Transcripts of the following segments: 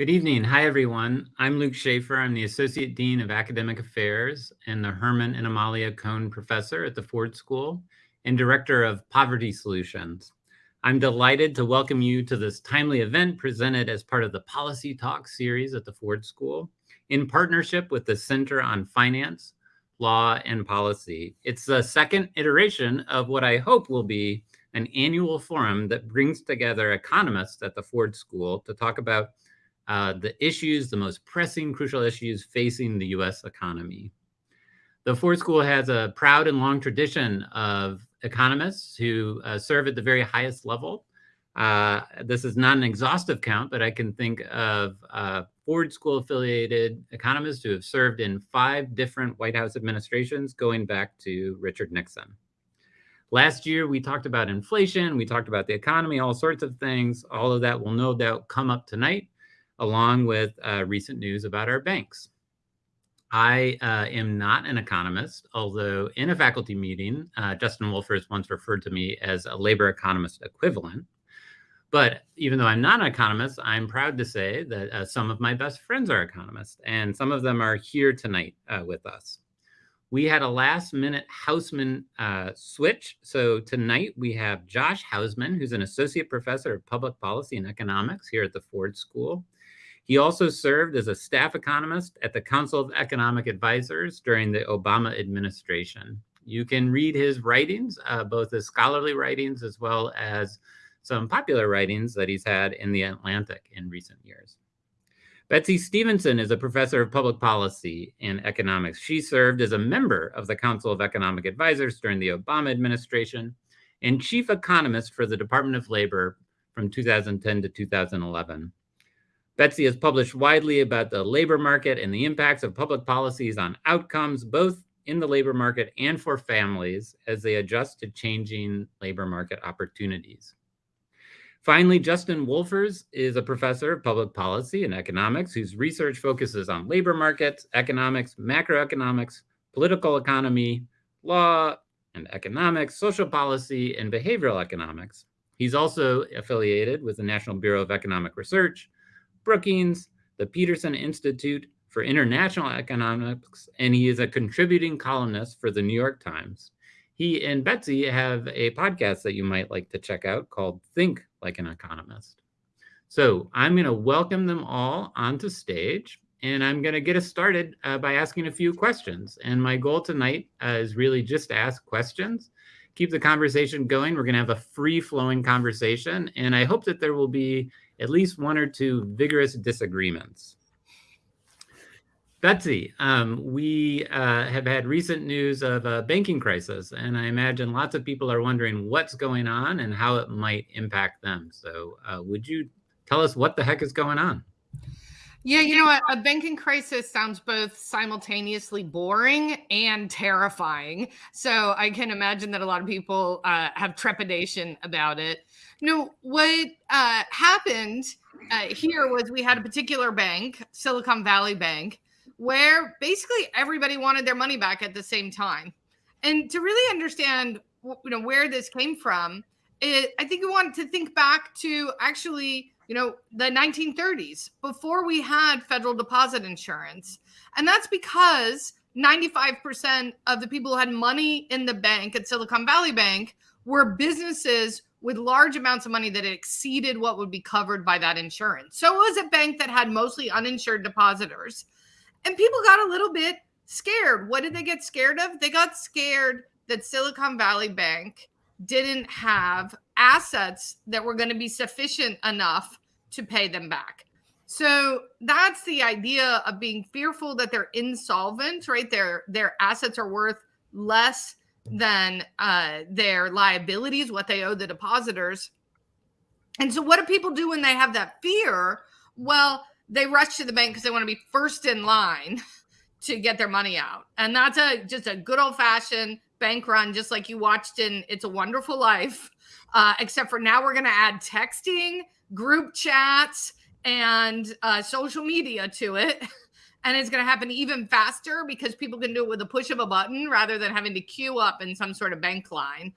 Good evening. Hi, everyone. I'm Luke Shaefer. I'm the Associate Dean of Academic Affairs and the Herman and Amalia Kohn Professor at the Ford School and Director of Poverty Solutions. I'm delighted to welcome you to this timely event presented as part of the Policy Talk series at the Ford School in partnership with the Center on Finance, Law, and Policy. It's the second iteration of what I hope will be an annual forum that brings together economists at the Ford School to talk about uh, the issues, the most pressing, crucial issues facing the US economy. The Ford School has a proud and long tradition of economists who uh, serve at the very highest level. Uh, this is not an exhaustive count, but I can think of uh, Ford School affiliated economists who have served in five different White House administrations going back to Richard Nixon. Last year, we talked about inflation, we talked about the economy, all sorts of things. All of that will no doubt come up tonight along with uh, recent news about our banks. I uh, am not an economist, although in a faculty meeting, uh, Justin Wolfers once referred to me as a labor economist equivalent. But even though I'm not an economist, I'm proud to say that uh, some of my best friends are economists, and some of them are here tonight uh, with us. We had a last minute Hausman uh, switch. So tonight we have Josh Hausman, who's an associate professor of public policy and economics here at the Ford School. He also served as a staff economist at the Council of Economic Advisors during the Obama administration. You can read his writings, uh, both his scholarly writings as well as some popular writings that he's had in the Atlantic in recent years. Betsy Stevenson is a professor of public policy and economics. She served as a member of the Council of Economic Advisors during the Obama administration and chief economist for the Department of Labor from 2010 to 2011. Betsy has published widely about the labor market and the impacts of public policies on outcomes, both in the labor market and for families as they adjust to changing labor market opportunities. Finally, Justin Wolfers is a professor of public policy and economics whose research focuses on labor markets, economics, macroeconomics, political economy, law and economics, social policy, and behavioral economics. He's also affiliated with the National Bureau of Economic Research, Brookings, the Peterson Institute for International Economics, and he is a contributing columnist for the New York Times. He and Betsy have a podcast that you might like to check out called Think Like an Economist. So I'm going to welcome them all onto stage, and I'm going to get us started uh, by asking a few questions. And my goal tonight uh, is really just to ask questions, keep the conversation going. We're going to have a free flowing conversation, and I hope that there will be at least one or two vigorous disagreements. Betsy, um, we uh, have had recent news of a banking crisis, and I imagine lots of people are wondering what's going on and how it might impact them. So uh, would you tell us what the heck is going on? Yeah, you know what? A banking crisis sounds both simultaneously boring and terrifying. So I can imagine that a lot of people uh, have trepidation about it. No, what uh, happened uh, here was we had a particular bank, Silicon Valley Bank, where basically everybody wanted their money back at the same time. And to really understand, you know, where this came from, it, I think we wanted to think back to actually, you know, the 1930s before we had federal deposit insurance, and that's because 95% of the people who had money in the bank at Silicon Valley Bank were businesses with large amounts of money that exceeded what would be covered by that insurance. So it was a bank that had mostly uninsured depositors. And people got a little bit scared. What did they get scared of? They got scared that Silicon Valley Bank didn't have assets that were going to be sufficient enough to pay them back. So that's the idea of being fearful that they're insolvent, right? Their their assets are worth less than uh, their liabilities, what they owe the depositors. And so, what do people do when they have that fear? Well, they rush to the bank because they want to be first in line to get their money out. And that's a just a good old fashioned bank run, just like you watched in It's a Wonderful Life. Uh, except for now we're going to add texting, group chats, and uh, social media to it. And it's going to happen even faster because people can do it with a push of a button rather than having to queue up in some sort of bank line.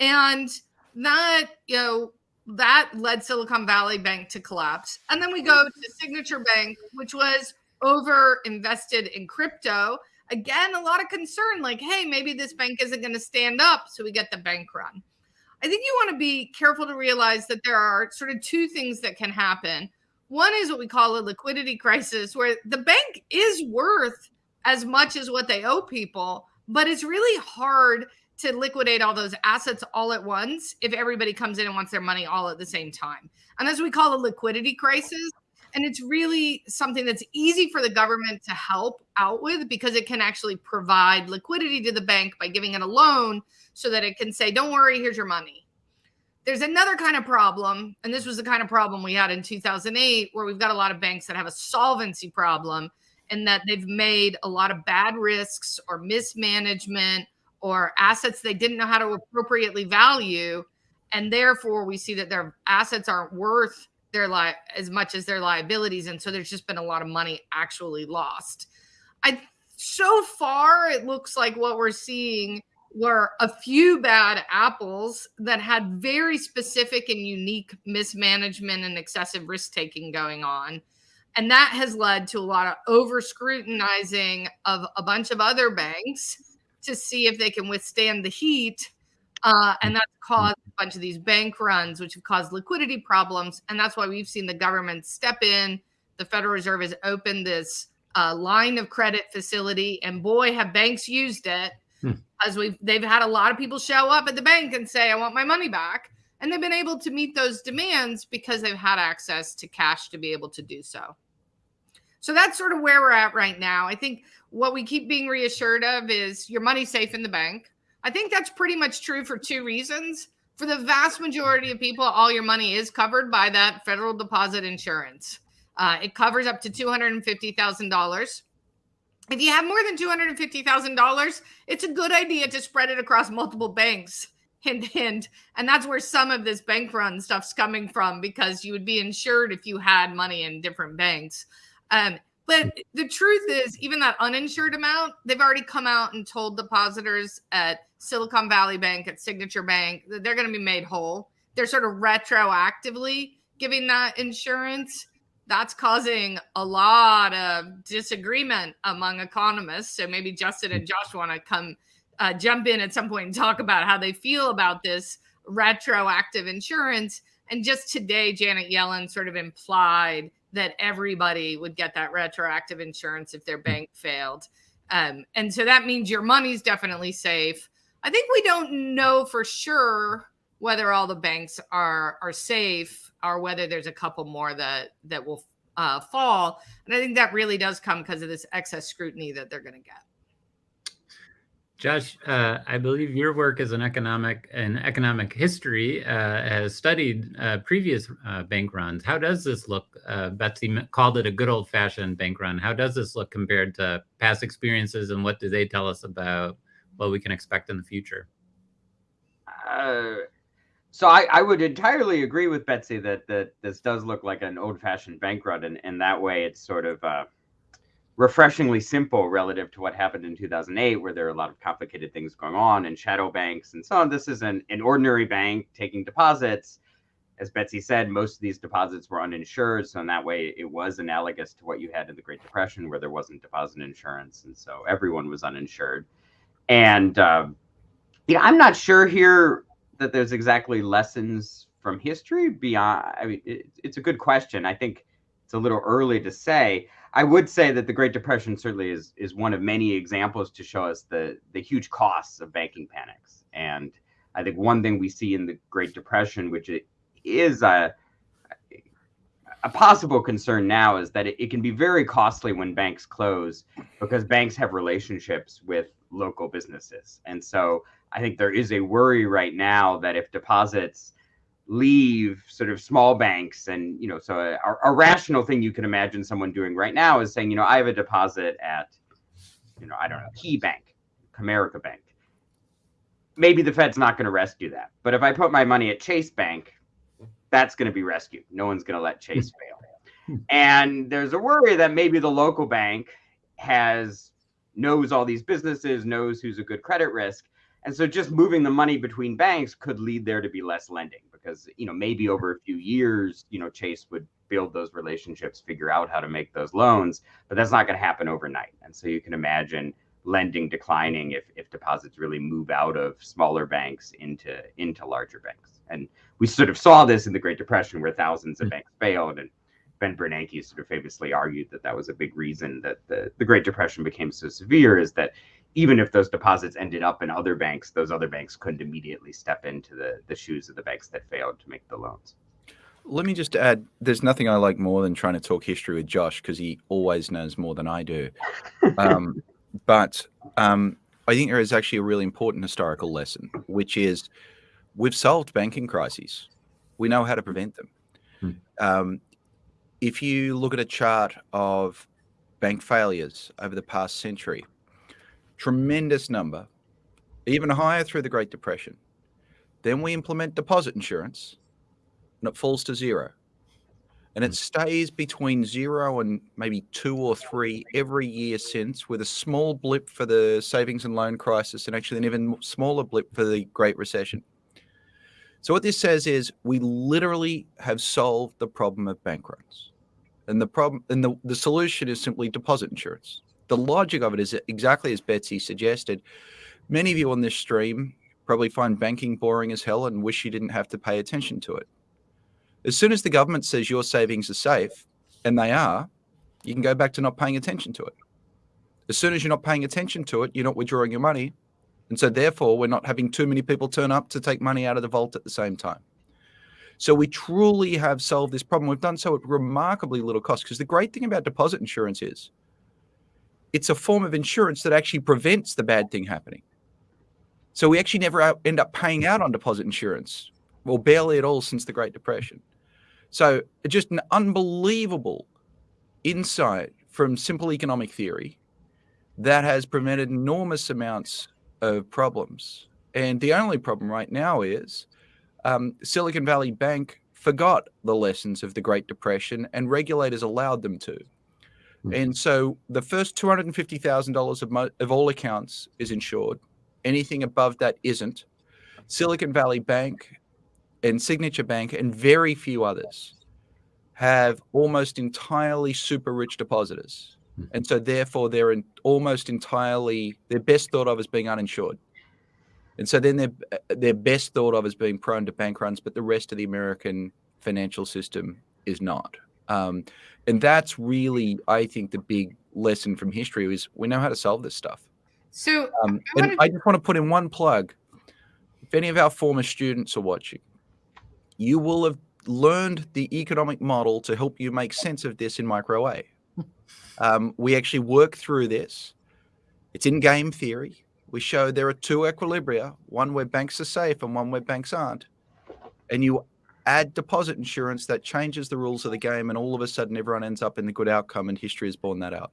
And that, you know, that led Silicon Valley Bank to collapse. And then we go to Signature Bank, which was over invested in crypto. Again, a lot of concern like, hey, maybe this bank isn't going to stand up. So we get the bank run. I think you want to be careful to realize that there are sort of two things that can happen. One is what we call a liquidity crisis, where the bank is worth as much as what they owe people, but it's really hard to liquidate all those assets all at once if everybody comes in and wants their money all at the same time. And that's what we call a liquidity crisis. And it's really something that's easy for the government to help out with because it can actually provide liquidity to the bank by giving it a loan so that it can say, don't worry, here's your money. There's another kind of problem, and this was the kind of problem we had in 2008, where we've got a lot of banks that have a solvency problem and that they've made a lot of bad risks or mismanagement or assets they didn't know how to appropriately value. And therefore, we see that their assets aren't worth their li- as much as their liabilities. And so there's just been a lot of money actually lost. I so far it looks like what we're seeing were a few bad apples that had very specific and unique mismanagement and excessive risk taking going on. And that has led to a lot of over scrutinizing of a bunch of other banks to see if they can withstand the heat. Uh, and that's caused a bunch of these bank runs, which have caused liquidity problems. And that's why we've seen the government step in. The Federal Reserve has opened this uh, line of credit facility, and boy, have banks used it. As we've they've had a lot of people show up at the bank and say, "I want my money back," and they've been able to meet those demands because they've had access to cash to be able to do so. So that's sort of where we're at right now. I think what we keep being reassured of is your money's safe in the bank. I think that's pretty much true for two reasons. For the vast majority of people, all your money is covered by that federal deposit insurance. Uh, it covers up to $250,000. If you have more than $250,000, it's a good idea to spread it across multiple banks. Hint, hint. And that's where some of this bank run stuff's coming from because you would be insured if you had money in different banks. Um, but the truth is, even that uninsured amount, they've already come out and told depositors at Silicon Valley Bank, at Signature Bank, that they're going to be made whole. They're sort of retroactively giving that insurance. That's causing a lot of disagreement among economists. So maybe Justin and Josh want to come uh, jump in at some point and talk about how they feel about this retroactive insurance. And just today, Janet Yellen sort of implied that everybody would get that retroactive insurance if their bank failed. Um, and so that means your money's definitely safe. I think we don't know for sure whether all the banks are are safe or whether there's a couple more that that will uh, fall. And I think that really does come because of this excess scrutiny that they're going to get. Josh, uh, I believe your work as an economic and economic history uh, has studied uh, previous uh, bank runs. How does this look? Uh, Betsy called it a good old fashioned bank run. How does this look compared to past experiences and what do they tell us about what we can expect in the future? Uh, so I, I, would entirely agree with Betsy that, that this does look like an old fashioned bank run. And, and that way it's sort of refreshingly simple relative to what happened in 2008, where there are a lot of complicated things going on and shadow banks and so on. This is an, an ordinary bank taking deposits. As Betsy said, most of these deposits were uninsured. So in that way, it was analogous to what you had in the Great Depression, where there wasn't deposit insurance. And so everyone was uninsured. And, uh, I'm not sure here that there's exactly lessons from history beyond. I mean, it, it's a good question. I think it's a little early to say. I would say that the Great Depression certainly is is one of many examples to show us the the huge costs of banking panics. And I think one thing we see in the Great Depression, which is a a possible concern now, is that it, it can be very costly when banks close because banks have relationships with local businesses. And so I think there is a worry right now that if deposits leave sort of small banks and you know so a, a, rational thing you can imagine someone doing right now is saying you know i have a deposit at you know, I don't know, Key Bank, Comerica Bank. Maybe the Fed's not going to rescue that. But if I put my money at Chase Bank, that's going to be rescued. No one's going to let Chase fail. And there's a worry that maybe the local bank has knows all these businesses, knows who's a good credit risk. And so just moving the money between banks could lead there to be less lending because, you know, maybe over a few years, you know, Chase would build those relationships, figure out how to make those loans, but that's not going to happen overnight. And so you can imagine lending declining if, if deposits really move out of smaller banks into into larger banks. And we sort of saw this in the Great Depression where thousands of mm. banks failed and Ben Bernanke sort of famously argued that that was a big reason that the, the Great Depression became so severe is that even if those deposits ended up in other banks, those other banks couldn't immediately step into the, the shoes of the banks that failed to make the loans. Let me just add there's nothing I like more than trying to talk history with Josh because he always knows more than I do. Um, but um, I think there is actually a really important historical lesson, which is we've solved banking crises. We know how to prevent them. Hmm. Um, if you look at a chart of bank failures over the past century, tremendous number, even higher through the Great Depression. Then we implement deposit insurance and it falls to zero. And it hmm. stays between zero and maybe two or three every year since, with a small blip for the savings and loan crisis, and actually an even smaller blip for the Great Recession. So, what this says is we literally have solved the problem of bank runs. And the problem and the, the solution is simply deposit insurance. The logic of it is exactly as Betsy suggested. Many of you on this stream probably find banking boring as hell and wish you didn't have to pay attention to it. As soon as the government says your savings are safe, and they are, you can go back to not paying attention to it. As soon as you're not paying attention to it, you're not withdrawing your money. And so, therefore, we're not having too many people turn up to take money out of the vault at the same time. So, we truly have solved this problem. We've done so at remarkably little cost. Because the great thing about deposit insurance is it's a form of insurance that actually prevents the bad thing happening. So, we actually never end up paying out on deposit insurance, well, barely at all since the Great Depression. So just an unbelievable insight from simple economic theory that has prevented enormous amounts of problems. And the only problem right now is um, Silicon Valley Bank forgot the lessons of the Great Depression and regulators allowed them to. Mm-hmm. And so the first $250,000 of, of all accounts is insured. Anything above that isn't. Silicon Valley Bank and Signature Bank and very few others have almost entirely super rich depositors. Hmm. And so therefore they're in, almost entirely they're best thought of as being uninsured. And so then they're they're best thought of as being prone to bank runs, but the rest of the American financial system is not. Um, and that's really, I think, the big lesson from history is we know how to solve this stuff. So, um, I, and I just want to put in one plug. If any of our former students are watching, you will have learned the economic model to help you make sense of this in micro A. Um, we actually work through this. It's in game theory. We show there are two equilibria, one where banks are safe and one where banks aren't. And you add deposit insurance that changes the rules of the game, and all of a sudden everyone ends up in the good outcome, and history has borne that out.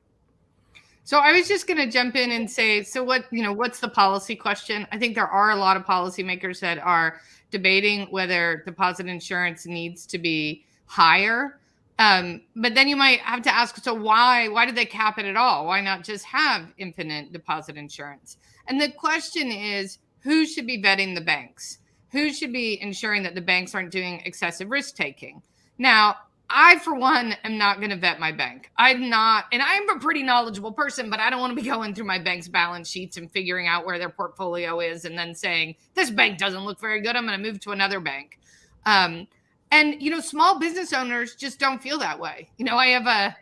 So I was just going to jump in and say, so what, you know, what's the policy question? I think there are a lot of policymakers that are debating whether deposit insurance needs to be higher. Um, but then you might have to ask, so why why did they cap it at all? Why not just have infinite deposit insurance? And the question is, who should be vetting the banks? Who should be ensuring that the banks aren't doing excessive risk taking? Now, I, for one, am not going to vet my bank. I'm not, and I'm a pretty knowledgeable person, but I don't want to be going through my bank's balance sheets and figuring out where their portfolio is and then saying, this bank doesn't look very good. I'm going to move to another bank. Um, and, you know, small business owners just don't feel that way. You know, I have a,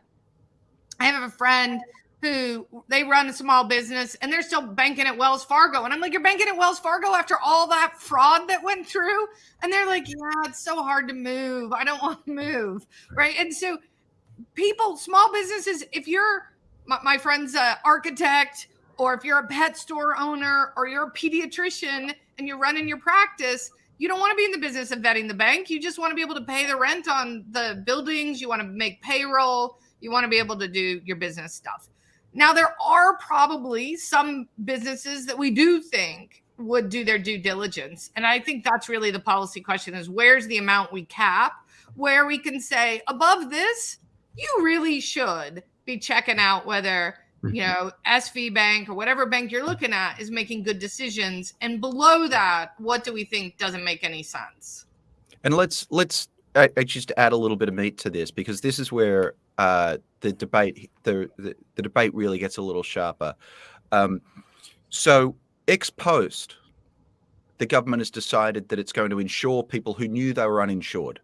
I have a friend who they run a small business and they're still banking at Wells Fargo. And I'm like, you're banking at Wells Fargo after all that fraud that went through? And they're like, yeah, it's so hard to move. I don't want to move. Right. And so people, small businesses, if you're my, my friend's architect, or if you're a pet store owner, or you're a pediatrician and you're running your practice, you don't want to be in the business of vetting the bank. You just want to be able to pay the rent on the buildings. You want to make payroll. You want to be able to do your business stuff. Now, there are probably some businesses that we do think would do their due diligence. And I think that's really the policy question is where's the amount we cap where we can say above this, you really should be checking out whether you mm-hmm. know SV Bank or whatever bank you're looking at is making good decisions and below that what do we think doesn't make any sense and let's let's I, I just add a little bit of meat to this because this is where uh, the debate the, the, the debate really gets a little sharper um, so ex post the government has decided that it's going to insure people who knew they were uninsured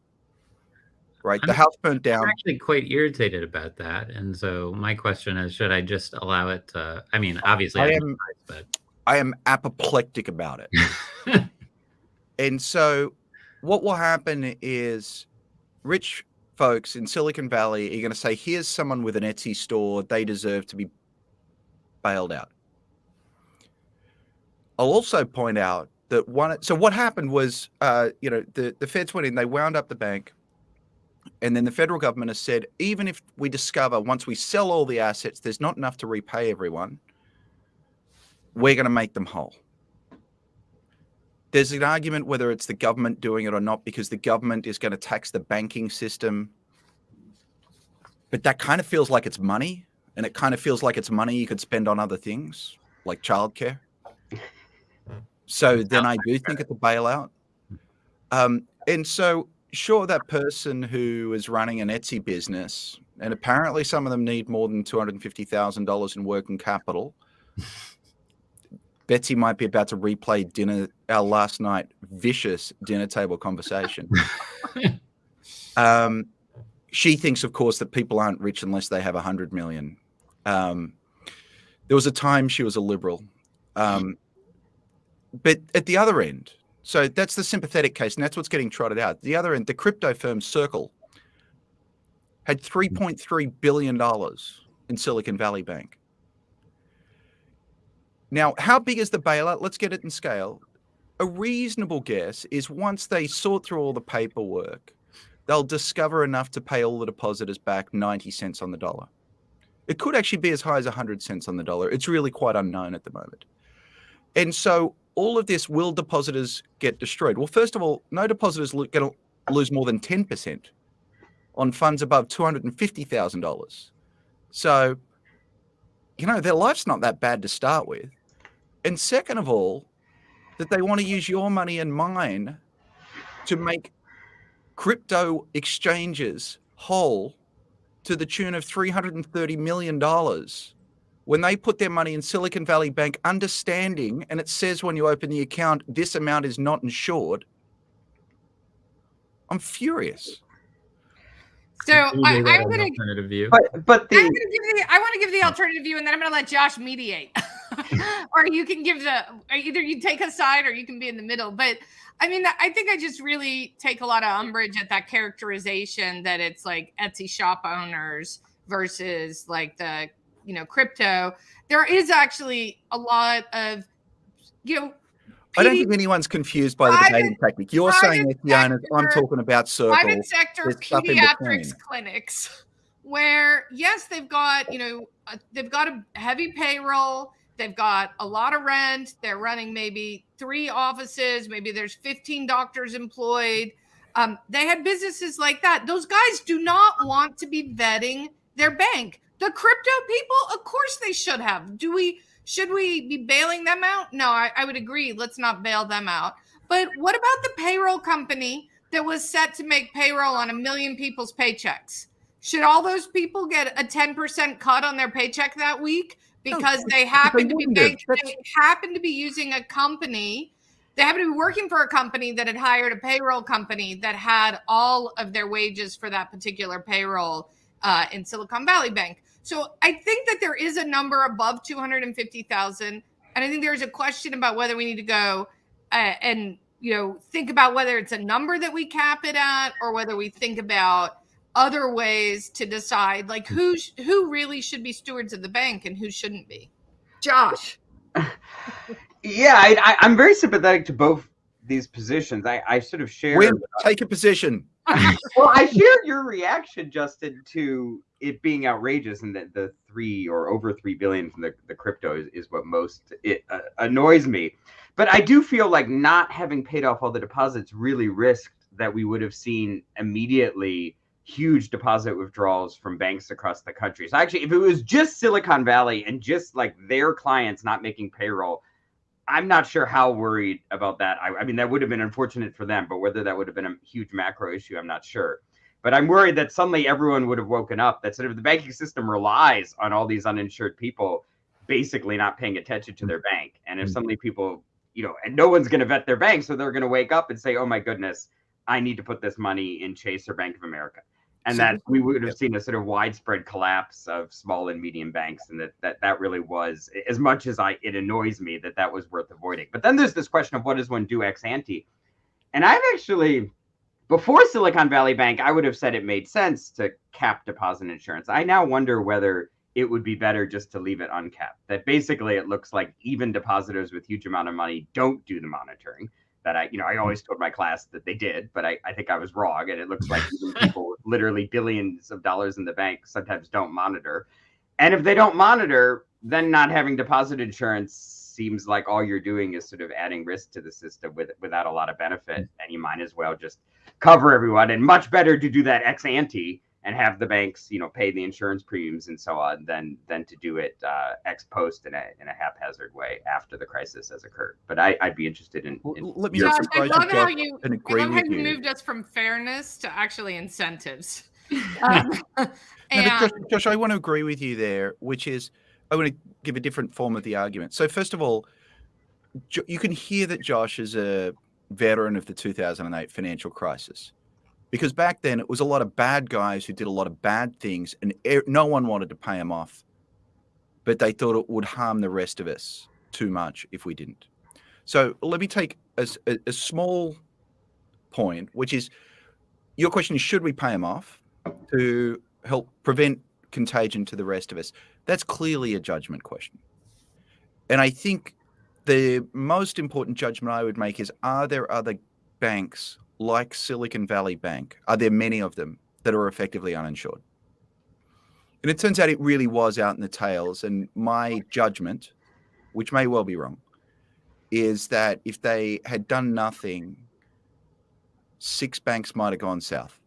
right? I'm, the house burnt down. I'm actually quite irritated about that, and so my question is: Should I just allow it to? I mean, obviously, I, I am. But... I am apoplectic about it, and so what will happen is rich folks in Silicon Valley are going to say, "Here's someone with an Etsy store; they deserve to be bailed out." I'll also point out that one. So what happened was, uh, you know, the the feds went in, they wound up the bank and then the federal government has said, even if we discover once we sell all the assets, there's not enough to repay everyone, we're going to make them whole. There's an argument whether it's the government doing it or not, because the government is going to tax the banking system. But that kind of feels like it's money. And it kind of feels like it's money you could spend on other things like childcare. So then I do think it's a bailout. Um, and so sure that person who is running an Etsy business, and apparently some of them need more than two hundred and fifty thousand dollars in working capital. Betsy might be about to replay dinner our last night vicious dinner table conversation. um, she thinks, of course, that people aren't rich unless they have a hundred million. Um, there was a time she was a liberal, um, but at the other end, so that's the sympathetic case, and that's what's getting trotted out. The other end, the crypto firm Circle had $3.3 billion in Silicon Valley Bank. Now, how big is the bailout? Let's get it in scale. A reasonable guess is once they sort through all the paperwork, they'll discover enough to pay all the depositors back 90 cents on the dollar. It could actually be as high as 100 cents on the dollar. It's really quite unknown at the moment. And so all of this will depositors get destroyed? Well, first of all, no depositors lo- going to lose more than 10% on funds above $250,000. So, you know, their life's not that bad to start with. And second of all, that they want to use your money and mine to make crypto exchanges whole to the tune of $330 million when they put their money in Silicon Valley Bank, understanding, and it says when you open the account, this amount is not insured. I'm furious. So I, am going to alternative view, but but the, the I want to give the alternative view, and then I'm going to let Josh mediate, or you can give the either you take a side or you can be in the middle. But I mean, I think I just really take a lot of umbrage at that characterization that it's like Etsy shop owners versus like the you know crypto there is actually a lot of you know I don't think anyone's confused by the debating technique. You're saying Etsy and, I'm talking about circles. Private sector pediatrics clinics, where yes, they've got you know uh, they've got a heavy payroll, they've got a lot of rent, they're running maybe three offices, maybe there's 15 doctors employed. Um, they had businesses like that. Those guys do not want to be vetting their bank. The crypto people, of course they should have. Do we should we be bailing them out? No, I, I would agree. Let's not bail them out. But what about the payroll company that was set to make payroll on a million people's paychecks? Should all those people get a 10% cut on their paycheck that week because no, they happen to be they happen to be using a company they happen to be working for a company that had hired a payroll company that had all of their wages for that particular payroll uh, in Silicon Valley Bank. So I think that there is a number above 250,000. And I think there's a question about whether we need to go uh, and, you know, think about whether it's a number that we cap it at or whether we think about other ways to decide like who who really should be stewards of the bank and who shouldn't be. Josh. yeah, I, am very sympathetic to both these positions. I, I sort of share. Win, take a position. well, I share your reaction, Justin, to it being outrageous and that the three or over three billion from the, the crypto is, is what most it uh, annoys me. But I do feel like not having paid off all the deposits really risked that we would have seen immediately huge deposit withdrawals from banks across the country. So actually, if it was just Silicon Valley and just like their clients not making payroll, I'm not sure how worried about that. I, I, mean, that would have been unfortunate for them, but whether that would have been a huge macro issue, I'm not sure. But I'm worried that suddenly everyone would have woken up that sort of the banking system relies on all these uninsured people basically not paying attention to their bank. And if mm. suddenly people, you know, and no one's going to vet their bank, so they're going to wake up and say, oh my goodness, I need to put this money in Chase or Bank of America. And so, that we would have seen a sort of widespread collapse of small and medium banks and that that, that really was as much as i it annoys me that that was worth avoiding. But then there's this question of what does one do ex ante? And i've actually before silicon valley bank i would have said it made sense to cap deposit insurance. I now wonder whether it would be better just to leave it uncapped that basically it looks like even depositors with huge amount of money don't do the monitoring that I, you know, I always told my class that they did, but I, I think I was wrong. And it looks like even people with literally billions of dollars in the bank sometimes don't monitor. And if they don't monitor, then not having deposit insurance seems like all you're doing is sort of adding risk to the system with, without a lot of benefit. Mm. And you might as well just cover everyone. And much better to do that ex ante and have the banks, you know, pay the insurance premiums and so on, than than to do it uh, ex post in a in a haphazard way after the crisis has occurred. But I, would be interested in. in Let me Josh, I love how you, I love how you, you moved us from fairness to actually incentives. um, and, no, Josh, Josh, I want to agree with you there, which is I want to give a different form of the argument. So first of all, you can hear that Josh is a veteran of the 2008 financial crisis because back then it was a lot of bad guys who did a lot of bad things and no one wanted to pay them off. But they thought it would harm the rest of us too much if we didn't. So let me take a, a, a small point which is your question is should we pay them off to help prevent contagion to the rest of us? That's clearly a judgment question. And i think the most important judgment i would make is are there other banks like Silicon Valley Bank, are there many of them that are effectively uninsured? And it turns out it really was out in the tails. And my judgment, which may well be wrong, is that if they had done nothing, six banks might have gone south.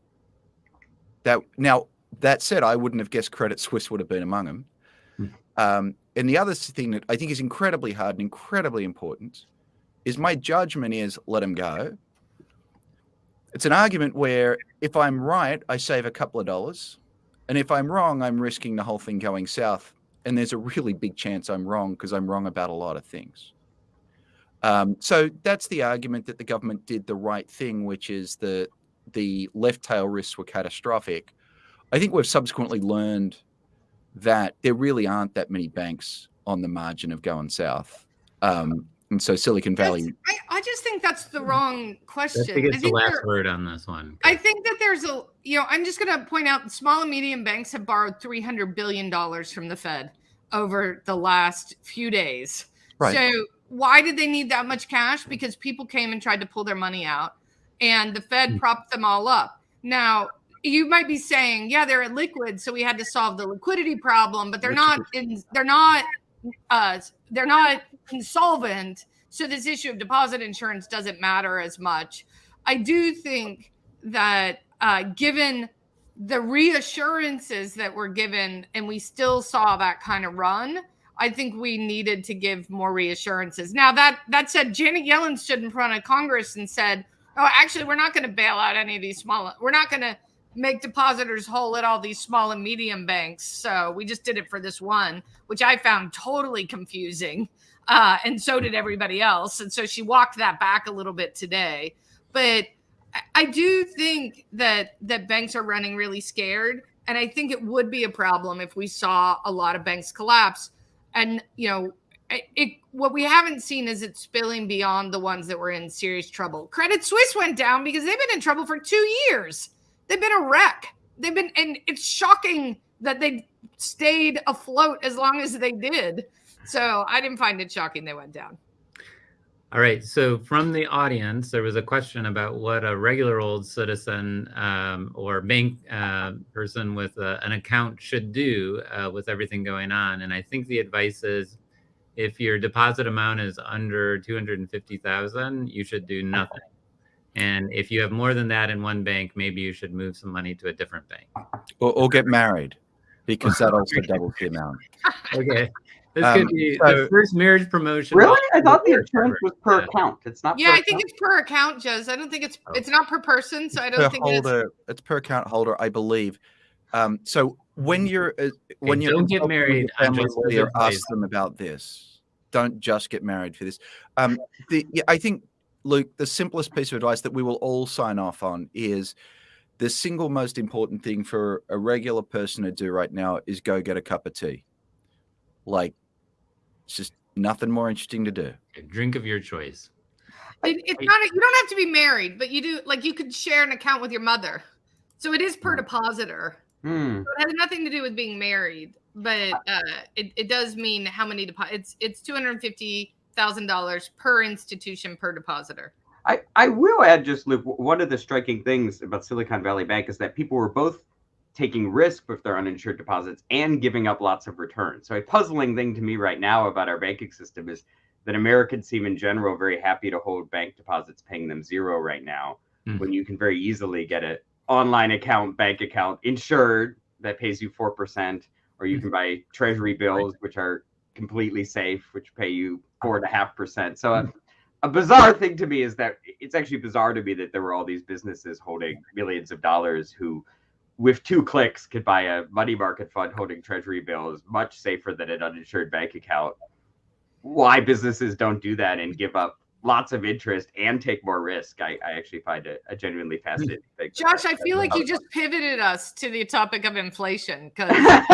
That now that said, I wouldn't have guessed Credit Suisse would have been among them. Hmm. Um, and the other thing that I think is incredibly hard and incredibly important is my judgment is let them go it's an argument where if I'm right, I save a couple of dollars. And if I'm wrong, I'm risking the whole thing going south. And there's a really big chance I'm wrong because I'm wrong about a lot of things. Um, so that's the argument that the government did the right thing, which is the the left tail risks were catastrophic. I think we've subsequently learned that there really aren't that many banks on the margin of going south. Um, and so Silicon Valley. I, I, just think that's the wrong question. I think it's the last word on this one. I think that there's a, you know, I'm just going to point out small and medium banks have borrowed $300 billion from the Fed over the last few days. Right. So why did they need that much cash? Because people came and tried to pull their money out and the Fed mm. propped them all up. Now, you might be saying, yeah, they're liquid, so we had to solve the liquidity problem, but they're not in, they're not uh, they're not insolvent. So this issue of deposit insurance doesn't matter as much. I do think that uh, given the reassurances that were given, and we still saw that kind of run, I think we needed to give more reassurances. Now that that said, Janet Yellen stood in front of Congress and said, "Oh, actually, we're not going to bail out any of these small. We're not going to make depositors whole at all these small and medium banks. So we just did it for this one, which I found totally confusing. Uh, and so did everybody else. And so she walked that back a little bit today. But I do think that that banks are running really scared. And I think it would be a problem if we saw a lot of banks collapse. And, you know, it, what we haven't seen is it spilling beyond the ones that were in serious trouble. Credit Suisse went down because they've been in trouble for two years. They've been a wreck. They've been, and it's shocking that they stayed afloat as long as they did. So I didn't find it shocking they went down. All right. So from the audience, there was a question about what a regular old citizen um, or bank uh, person with a, an account should do uh, with everything going on. And I think the advice is if your deposit amount is under 250,000, you should do nothing. And if you have more than that in one bank, maybe you should move some money to a different bank. Or, or get married because that also doubles the amount. Okay. This Um, could be so- the first marriage promotion. Really? I thought the Marriage insurance was per Yeah. account. It's not. Yeah, per I think account? it's per account, Jez. I don't think it's Oh. it's not per person, so I don't per think it's holder, it's per account holder, I believe. Um, so when you're uh, when you're don't get married your on family Jessica's ask them about this. Don't just get married for this. Um, the yeah, I think Luke, the simplest piece of advice that we will all sign off on is the single most important thing for a regular person to do right now is go get a cup of tea. Like, it's just nothing more interesting to do. A drink of your choice. It, it's not. A, you don't have to be married, but you do. Like you could share an account with your mother, so it is per depositor. Hmm. So it has nothing to do with being married, but uh, it, it does mean how many deposits. It's it's two hundred fifty thousand dollars per institution per depositor. I, I will add just Luke, one of the striking things about Silicon Valley Bank is that people were both taking risk with their uninsured deposits and giving up lots of returns. So a puzzling thing to me right now about our banking system is that Americans seem in general very happy to hold bank deposits paying them zero right now Hmm. when you can very easily get an online account, bank account insured that pays you 4%, or you can buy treasury bills, which are completely safe, which pay you four and a half percent. So uh, a bizarre thing to me is that it's actually bizarre to me that there were all these businesses holding millions of dollars who with two clicks could buy a money market fund holding treasury bills much safer than an uninsured bank account why businesses don't do that and give up lots of interest and take more risk i, I actually find it a genuinely fascinating thing Josh, I feel like you just pivoted us to the topic of inflation because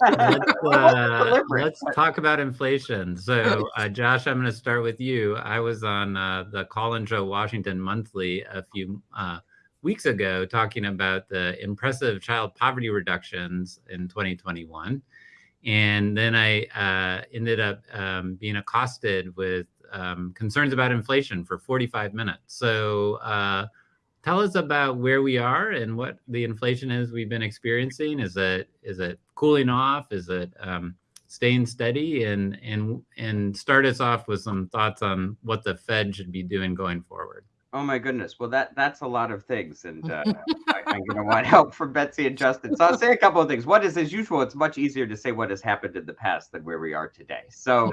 Let's, uh, let's talk about inflation. So, uh, Josh, I'm going to start with you. I was on uh, the Colin Joe Washington Monthly a few uh, weeks ago talking about the impressive child poverty reductions in 2021. And then I uh, ended up um, being accosted with um, concerns about inflation for 45 minutes. So, uh, tell us about where we are and what the inflation is we've been experiencing. Is it is it cooling off? Is it um, staying steady? And and and start us off with some thoughts on what the Fed should be doing going forward. Oh my goodness. Well, that that's a lot of things, and uh, I, I'm going to want help from Betsy and Justin. So I'll say a couple of things. One is, as usual, it's much easier to say what has happened in the past than where we are today. So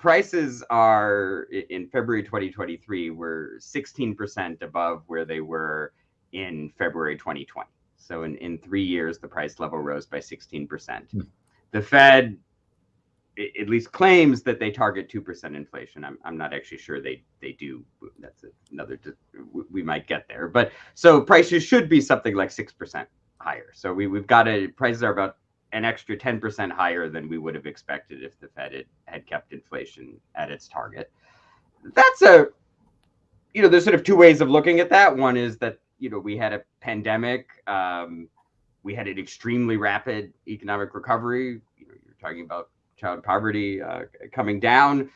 prices are in February 2023 were 16% above where they were in February 2020. So in, in three years, the price level rose by 16%. Hmm. The Fed at least claims that they target 2% inflation. I'm, I'm not actually sure they, they do. That's another, we- we might get there. But so prices should be something like 6% higher. So we, we've got a, prices are about an extra 10% higher than we would have expected if the Fed had, had kept inflation at its target. That's a, you know, there's sort of two ways of looking at that. One is that, you know, we had a pandemic. Um, we had an extremely rapid economic recovery. You know, you're talking about child poverty uh, coming down,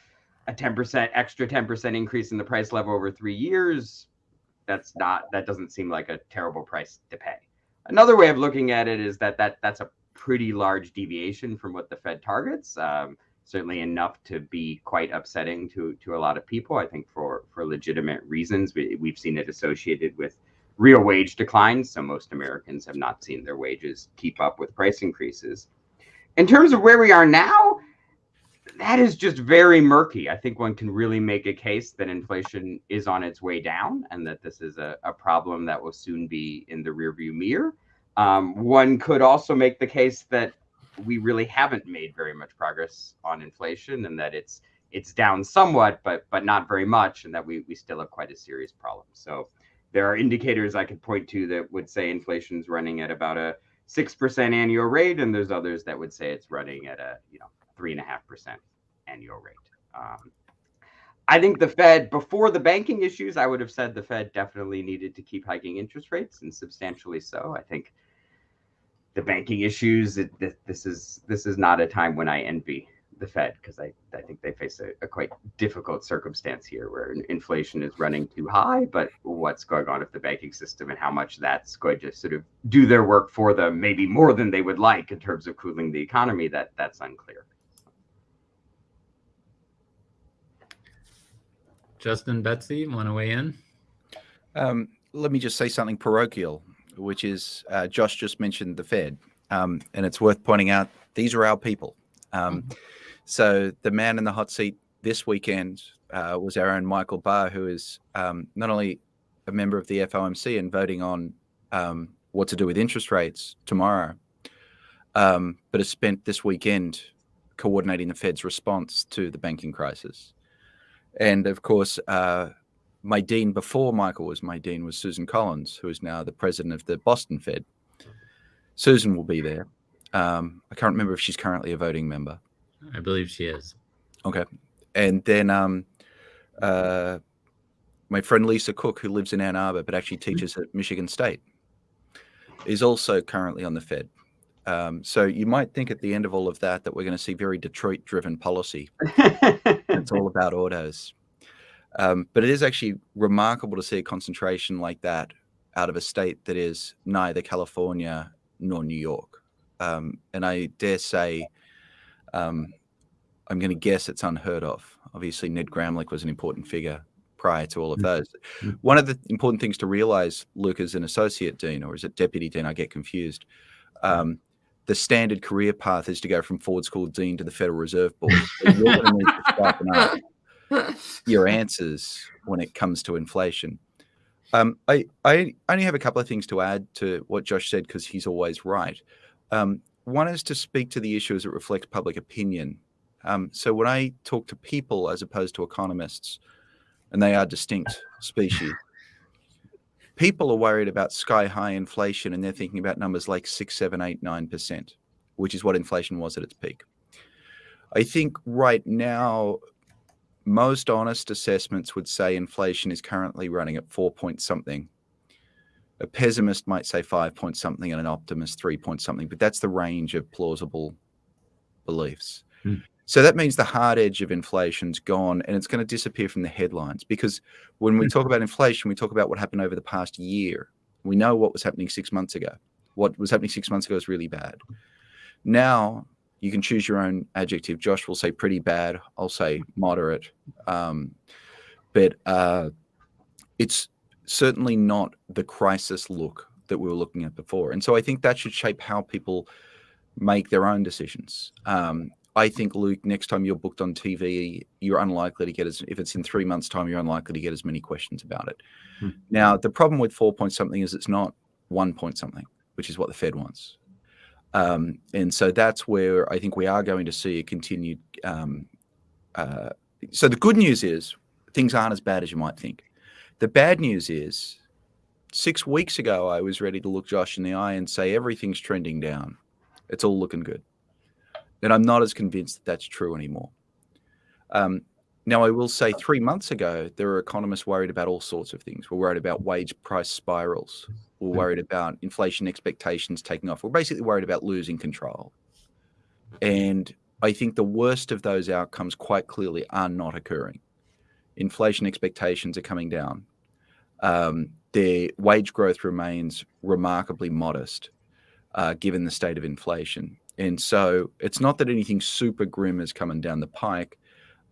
a 10% extra 10% increase in the price level over three years. That's not, that doesn't seem like a terrible price to pay. Another way of looking at it is that, that that's a pretty large deviation from what the Fed targets. Um, certainly enough to be quite upsetting to to a lot of people. I think for for legitimate reasons. We, we've seen it associated with real wage declines. So most Americans have not seen their wages keep up with price increases. In terms of where we are now, that is just very murky. I think one can really make a case that inflation is on its way down and that this is a, a problem that will soon be in the rearview mirror. Um, one could also make the case that we really haven't made very much progress on inflation and that it's it's down somewhat but but not very much and that we we still have quite a serious problem. So there are indicators i could point to that would say inflation's running at about a 6% annual rate and there's others that would say it's running at a you know 3.5% annual rate. Um, i think the fed before the banking issues i would have said the fed definitely needed to keep hiking interest rates and substantially so. I think the banking issues. It, th- this is this is not a time when I envy the Fed because I, I think they face a, a, quite difficult circumstance here where inflation is running too high. But what's going on with the banking system and how much that's going to sort of do their work for them, maybe more than they would like in terms of cooling the economy, that that's unclear. Justin, Betsy, want to weigh in? Um, let me just say something parochial, which is uh, Josh just mentioned the Fed. Um, and it's worth pointing out these are our people. Um, mm-hmm. So the man in the hot seat this weekend uh, was our own Michael Barr, who is um, not only a member of the FOMC and voting on um, what to do with interest rates tomorrow, um, but has spent this weekend coordinating the Fed's response to the banking crisis. And of course, uh, my dean before Michael was my dean was Susan Collins, who is now the president of the Boston Fed. Susan will be there. Um, I can't remember if she's currently a voting member. I believe she is. Okay. And then um, uh, my friend Lisa Cook, who lives in Ann Arbor but actually teaches at Michigan State, is also currently on the Fed. Um, so you might think at the end of all of that that we're going to see very Detroit-driven policy. it's all about autos. Um, but it is actually remarkable to see a concentration like that out of a state that is neither California nor New York. Um, and I dare say um, I'm going to guess it's unheard of. Obviously, Ned Gramlich was an important figure prior to all of mm-hmm. those. Mm-hmm. One of the important things to realize, Luke, as an associate dean, or is it deputy dean? I get confused. Um, the standard career path is to go from Ford School dean to the Federal Reserve Board. So your answers when it comes to inflation. Um, I, I only have a couple of things to add to what Josh said because he's always right. Um, one is to speak to the issue as it reflects public opinion. Um, so when I talk to people as opposed to economists, and they are distinct species, people are worried about sky high inflation and they're thinking about numbers like six, seven, eight, nine percent, which is what inflation was at its peak. I think right now, most honest assessments would say inflation is currently running at four point something a pessimist might say five point something and an optimist three point something, but that's the range of plausible beliefs. Mm. So that means the hard edge of inflation's gone and it's going to disappear from the headlines because when we mm. talk about inflation, we talk about what happened over the past year. We know what was happening six months ago. What was happening six months ago is really bad. Now you can choose your own adjective. Josh will say pretty bad. I'll say moderate. Um, but uh, it's certainly not the crisis look that we were looking at before. And so I think that should shape how people make their own decisions. Um, I think, Luke, next time you're booked on TV, you're unlikely to get as, if it's in three months' time, you're unlikely to get as many questions about it. Hmm. Now, the problem with four point something is it's not one point something, which is what the Fed wants. Um, and so that's where I think we are going to see a continued. Um, uh, so the good news is things aren't as bad as you might think. The bad news is six weeks ago, I was ready to look Josh in the eye and say everything's trending down. It's all looking good. And I'm not as convinced that that's true anymore. Um, now, I will say three months ago, there were economists worried about all sorts of things. We're worried about wage price spirals. We're hmm. worried about inflation expectations taking off. We're basically worried about losing control. And I think the worst of those outcomes quite clearly are not occurring inflation expectations are coming down. Um, their wage growth remains remarkably modest uh, given the state of inflation. And so it's not that anything super grim is coming down the pike,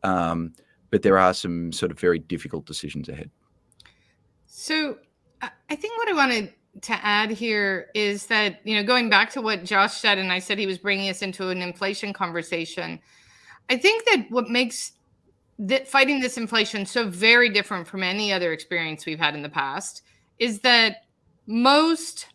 um, but there are some sort of very difficult decisions ahead. So I think what I wanted to add here is that, you know, going back to what Josh said, and I said he was bringing us into an inflation conversation. I think that what makes that fighting this inflation so very different from any other experience we've had in the past is that most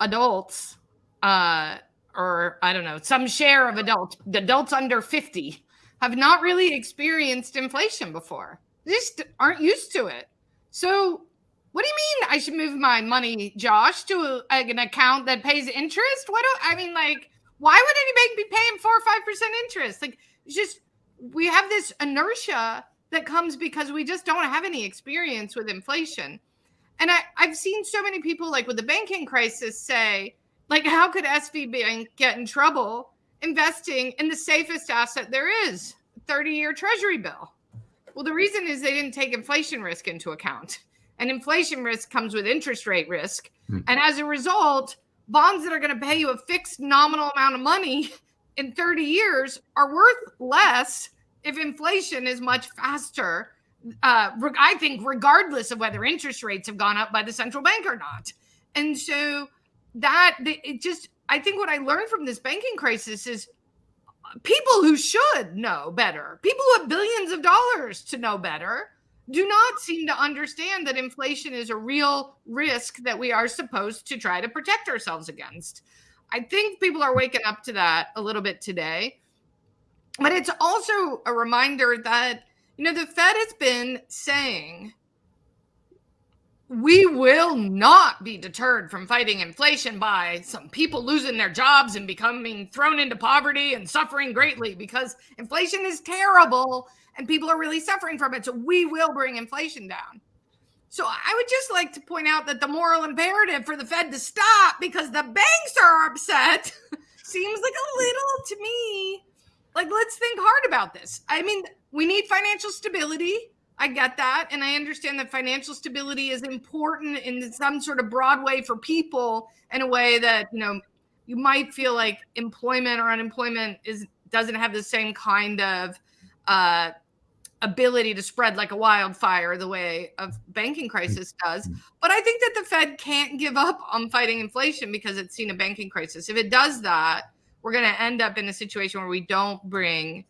adults uh or i don't know some share of adults adults under 50 have not really experienced inflation before. They just aren't used to it. So what do you mean i should move my money josh to a, an account that pays interest? What do i mean like why would any bank be paying four or five percent interest? Like just we have this inertia that comes because we just don't have any experience with inflation. And I, I've seen so many people, like with the banking crisis, say, like, how could SVB get in trouble investing in the safest asset there is 30 year treasury bill. Well, the reason is they didn't take inflation risk into account. And inflation risk comes with interest rate risk. Hmm. And as a result, bonds that are going to pay you a fixed nominal amount of money in 30 years are worth less if inflation is much faster. Uh, I think, regardless of whether interest rates have gone up by the central bank or not. And so that it just, I think what I learned from this banking crisis is uh, people who should know better, people who have billions of dollars to know better, do not seem to understand that inflation is a real risk that we are supposed to try to protect ourselves against. I think people are waking up to that a little bit today. But it's also a reminder that, you know, the Fed has been saying we will not be deterred from fighting inflation by some people losing their jobs and becoming thrown into poverty and suffering greatly because inflation is terrible and people are really suffering from it. So we will bring inflation down. So I would just like to point out that the moral imperative for the Fed to stop because the banks are upset seems like a little to me like let's think hard about this. I mean, we need financial stability. I get that. And I understand that financial stability is important in some sort of broad way for people in a way that, you know, you might feel like employment or unemployment is doesn't have the same kind of uh, ability to spread like a wildfire the way a banking crisis does. But I think that the Fed can't give up on fighting inflation because it's seen a banking crisis. If it does that, we're going to end up in a situation where we don't bring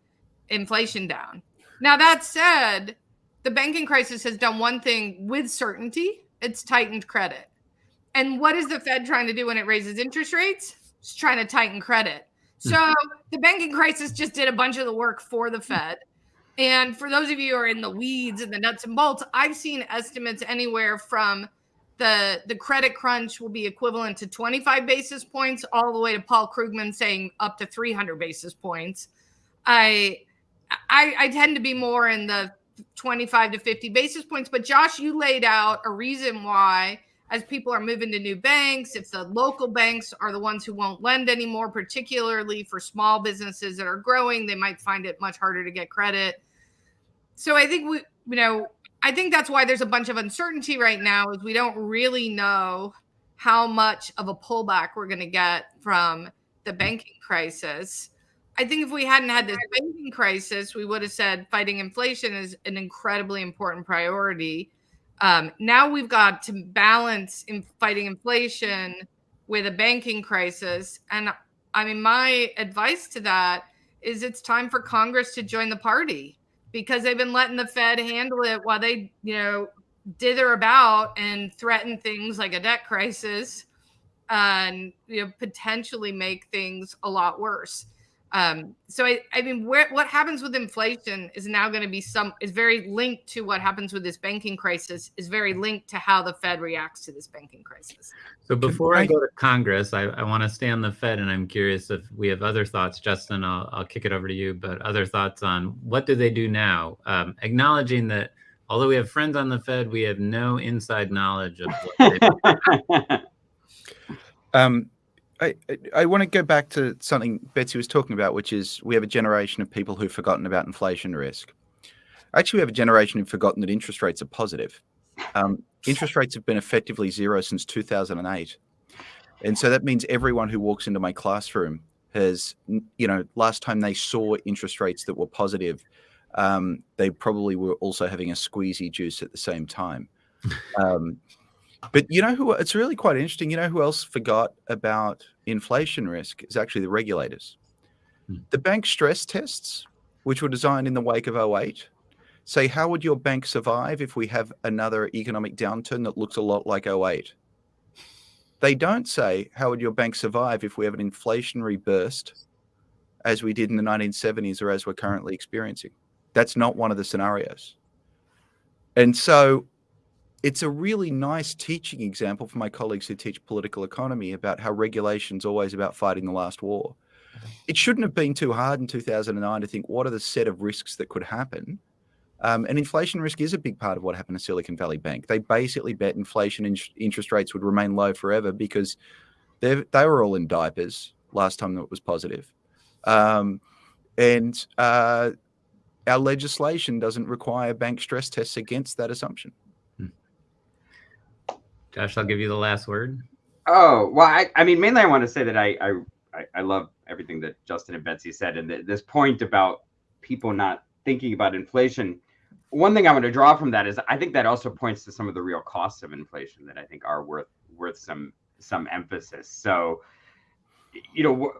inflation down. Now, that said, the banking crisis has done one thing with certainty it's tightened credit. And what is the Fed trying to do when it raises interest rates? It's trying to tighten credit. Hmm. So the banking crisis just did a bunch of the work for the Fed. And for those of you who are in the weeds and the nuts and bolts, I've seen estimates anywhere from the the credit crunch will be equivalent to 25 basis points all the way to Paul Krugman saying up to 300 basis points. I I, I tend to be more in the 25 to 50 basis points. But Josh, you laid out a reason why, as people are moving to new banks, if the local banks are the ones who won't lend anymore, particularly for small businesses that are growing, they might find it much harder to get credit. So I think we, you know, I think that's why there's a bunch of uncertainty right now, is we don't really know how much of a pullback we're going to get from the banking crisis. I think if we hadn't had this banking crisis, we would have said fighting inflation is an incredibly important priority. Um, now we've got to balance in fighting inflation with a banking crisis. And I mean, my advice to that is it's time for Congress to join the party because they've been letting the Fed handle it while they, you know, dither about and threaten things like a debt crisis and you know potentially make things a lot worse. Um, so I, I mean, where, what happens with inflation is now going to be some is very linked to what happens with this banking crisis. Is very linked to how the Fed reacts to this banking crisis. So before I go to Congress, I, I want to stay on the Fed, and I'm curious if we have other thoughts. Justin, I'll, I'll kick it over to you. But other thoughts on what do they do now? Um, acknowledging that although we have friends on the Fed, we have no inside knowledge of what they um, I, I want to go back to something Betsy was talking about, which is we have a generation of people who've forgotten about inflation risk. Actually, we have a generation who've forgotten that interest rates are positive. Um, interest rates have been effectively zero since 2008. And so that means everyone who walks into my classroom has, you know, last time they saw interest rates that were positive, um, they probably were also having a squeezy juice at the same time. Um, but you know who? It's really quite interesting. You know who else forgot about inflation risk is actually the regulators. Hmm. The bank stress tests, which were designed in the wake of 08, say how would your bank survive if we have another economic downturn that looks a lot like 08? They don't say how would your bank survive if we have an inflationary burst as we did in the 1970s or as we're currently experiencing. That's not one of the scenarios. And so it's a really nice teaching example for my colleagues who teach political economy about how regulation is always about fighting the last war. It shouldn't have been too hard in 2009 to think what are the set of risks that could happen. Um, and inflation risk is a big part of what happened to Silicon Valley Bank. They basically bet inflation in interest rates would remain low forever because they they were all in diapers last time that it was positive. Um, and uh, our legislation doesn't require bank stress tests against that assumption. Josh, I'll give you the last word. Oh well, I, I mean, mainly I want to say that I, I I love everything that Justin and Betsy said, and th- this point about people not thinking about inflation. One thing I want to draw from that is I think that also points to some of the real costs of inflation that I think are worth worth some some emphasis. So, you know,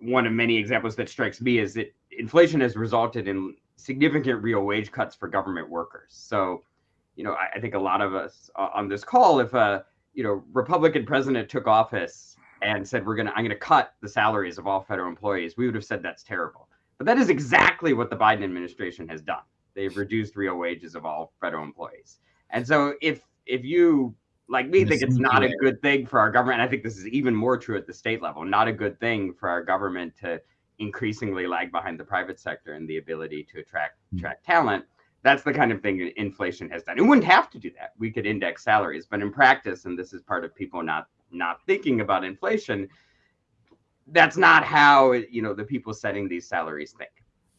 one of many examples that strikes me is that inflation has resulted in significant real wage cuts for government workers. So, you know, I, I think a lot of us on this call, if a you know Republican president took office and said we're gonna I'm gonna cut the salaries of all federal employees, we would have said that's terrible. But that is exactly what the Biden administration has done. They've reduced real wages of all federal employees. And so if if you like me think it's not a good thing for our government, I think this is even more true at the state level, not a good thing for our government to increasingly lag behind the private sector and the ability to attract hmm. attract talent. That's the kind of thing inflation has done. It wouldn't have to do that. We could index salaries, but in practice, and this is part of people not not thinking about inflation, that's not how you know the people setting these salaries think.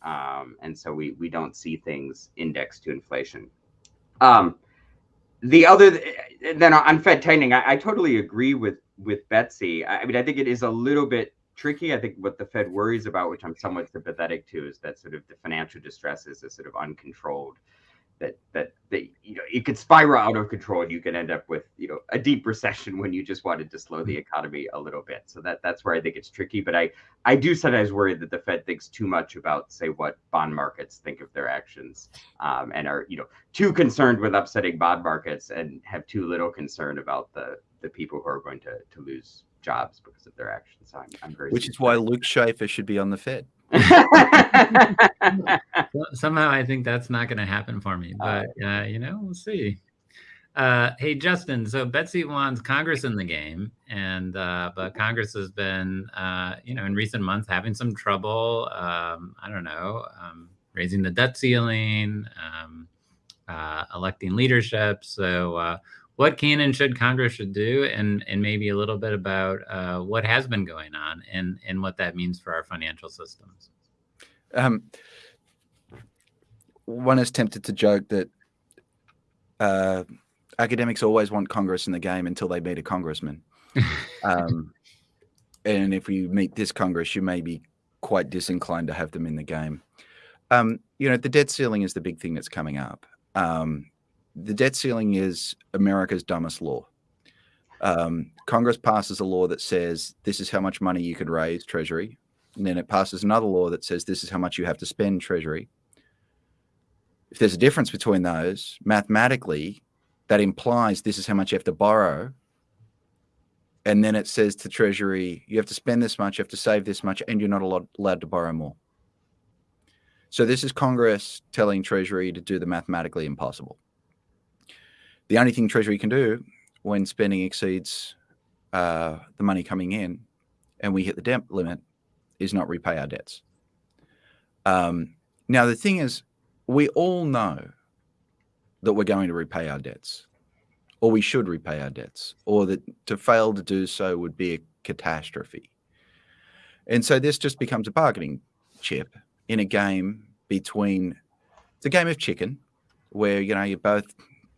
Um, and so we we don't see things indexed to inflation. Um, the other then on Fed tightening, I, I, totally agree with with Betsy. I, I mean, I think it is a little bit tricky. I think what the Fed worries about, which I'm somewhat sympathetic to, is that sort of the financial distress is a sort of uncontrolled that that that you know it could spiral out of control and you could end up with you know a deep recession when you just wanted to slow the mm-hmm. economy a little bit so that that's where i think it's tricky but i i do sometimes worry that the fed thinks too much about say what bond markets think of their actions um, and are you know too concerned with upsetting bond markets and have too little concern about the the people who are going to to lose jobs because of their actions i'm, I'm very which is why luke shaefer should be on the fed Somehow I think that's not going to happen for me, but uh, you know, we'll see. Uh, hey, Justin. So Betsy wants Congress in the game, and uh, but Congress has been, uh, you know, in recent months having some trouble. Um, I don't know, um, raising the debt ceiling, um, uh, electing leadership. So, uh, what can and should Congress should do, and and maybe a little bit about uh, what has been going on and and what that means for our financial systems. Um, one is tempted to joke that uh, academics always want Congress in the game until they meet a congressman. um, and if you meet this Congress, you may be quite disinclined to have them in the game. Um, you know, the debt ceiling is the big thing that's coming up. Um, the debt ceiling is America's dumbest law. Um, Congress passes a law that says this is how much money you could raise, Treasury. And then it passes another law that says this is how much you have to spend, Treasury. If there's a difference between those, mathematically, that implies this is how much you have to borrow. And then it says to Treasury, you have to spend this much, you have to save this much, and you're not allowed to borrow more. So this is Congress telling Treasury to do the mathematically impossible the only thing Treasury can do when spending exceeds uh, the money coming in and we hit the debt limit is not repay our debts. Um, now, the thing is, we all know that we're going to repay our debts, or we should repay our debts, or that to fail to do so would be a catastrophe. And so this just becomes a bargaining chip in a game between a game of chicken where you know you're both